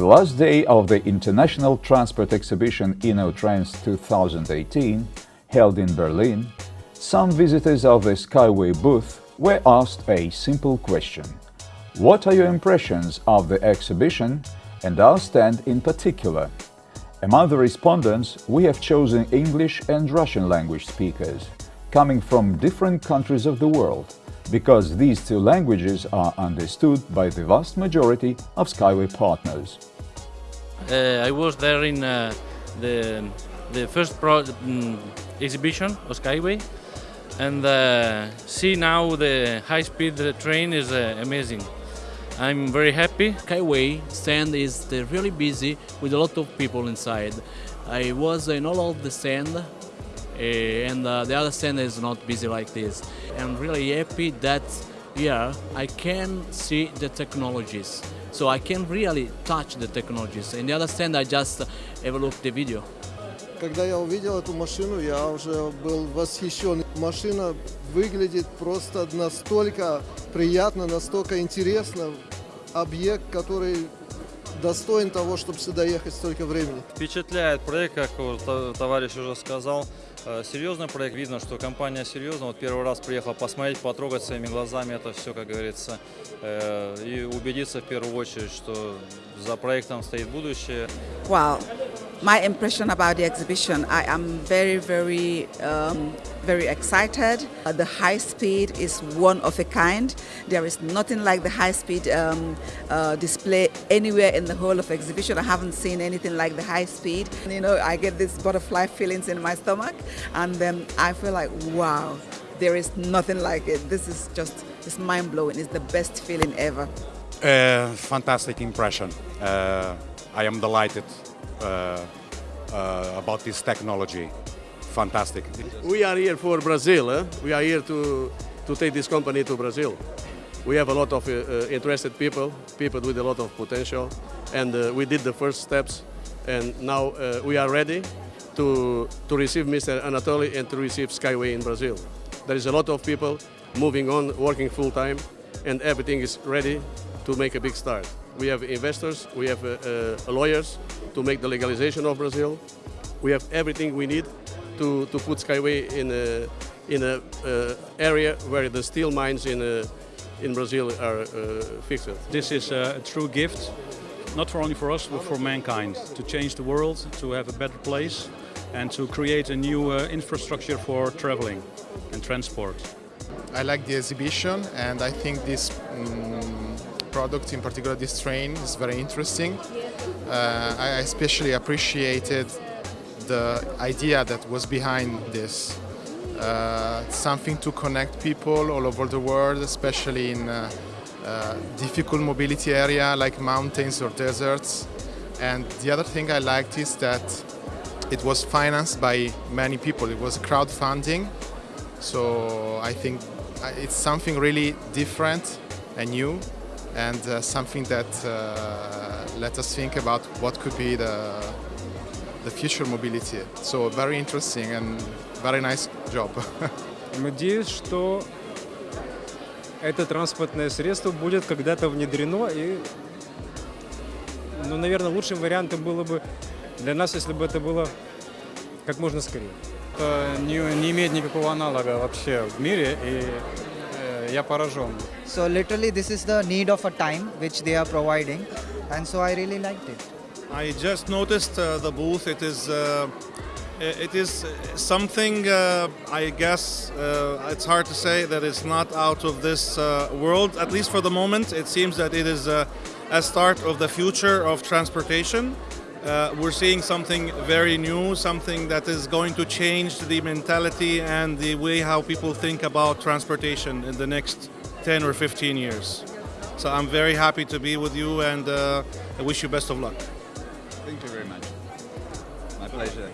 the last day of the International Transport Exhibition InnoTrans 2018, held in Berlin, some visitors of the Skyway booth were asked a simple question. What are your impressions of the exhibition and our stand in particular? Among the respondents, we have chosen English and Russian language speakers, coming from different countries of the world, because these two languages are understood by the vast majority of Skyway partners. Uh, I was there in uh, the, the first pro, um, exhibition of Skyway and uh, see now the high-speed train is uh, amazing. I'm very happy. Skyway stand is really busy with a lot of people inside. I was in all of the stand uh, and uh, the other stand is not busy like this. I'm really happy that here I can see the technologies. So I can really touch the technologies. In the other stand I just have a look the video. Когда я увидел эту машину, я уже был восхищен. Машина выглядит просто настолько приятно, настолько интересно. Объект, который достоин того, чтобы сюда ехать столько времени. Впечатляет проект, как товарищ уже сказал. Серьезный проект, видно, что компания серьезная. Вот первый раз приехал посмотреть, потрогать своими глазами это все, как говорится, и убедиться в первую очередь, что за проектом стоит будущее. Wow. My impression about the exhibition, I am very, very, um, very excited. Uh, the high speed is one of a kind. There is nothing like the high speed um, uh, display anywhere in the whole of exhibition. I haven't seen anything like the high speed. You know, I get these butterfly feelings in my stomach, and then I feel like, wow, there is nothing like it. This is just, it's mind blowing. It's the best feeling ever. Uh, fantastic impression. Uh, I am delighted uh, about this technology. Fantastic. We are here for Brazil. Eh? We are here to, to take this company to Brazil. We have a lot of uh, uh, interested people, people with a lot of potential, and we did the first steps, and now we are ready to, to receive Mr. Anatoly and to receive Skyway in Brazil. There is a lot of people moving on, working full time, and everything is ready to make a big start. We have investors, we have uh, uh, lawyers to make the legalization of Brazil. We have everything we need to, to put Skyway in a, in a uh, area where the steel mines in, uh, in Brazil are uh, fixed. This is a true gift, not for only for us, but for mankind, to change the world, to have a better place, and to create a new uh, infrastructure for traveling and transport. I like the exhibition and I think this um, product, in particular this train, is very interesting. Uh, I especially appreciated the idea that was behind this. Uh, something to connect people all over the world, especially in uh, uh, difficult mobility area like mountains or deserts. And the other thing I liked is that it was financed by many people. It was crowdfunding. So I think uh, it's something really different and new and uh, something that uh, let us think about what could be the, the future mobility. So very interesting and very nice job. Надеюсь, что это транспортное средство будет когда-то внедрено и, ну, наверное, лучшим вариантом было бы для нас, если бы это было как можно скорее. Это не, не имеет никакого аналога вообще в мире, и я поражен. So literally this is the need of a time which they are providing and so I really liked it. I just noticed uh, the booth. It is uh, it is something uh, I guess uh, it's hard to say that it's not out of this uh, world. At least for the moment, it seems that it is uh, a start of the future of transportation. Uh, we're seeing something very new, something that is going to change the mentality and the way how people think about transportation in the next 10 or 15 years. So I'm very happy to be with you and uh, I wish you best of luck. Thank you very much. My pleasure.